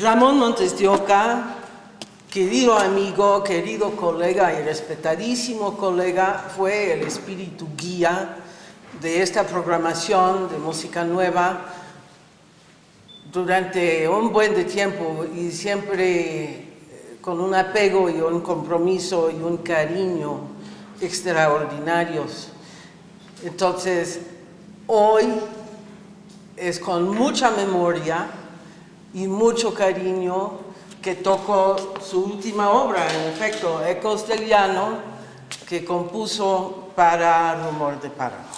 Ramón Montes de Oca, querido amigo, querido colega y respetadísimo colega, fue el espíritu guía de esta programación de música nueva durante un buen de tiempo y siempre eh, con un apego y un compromiso y un cariño extraordinarios. Entonces, hoy es con mucha memoria y mucho cariño que tocó su última obra, en efecto, Ecos del Llano, que compuso para Rumor de Páramo.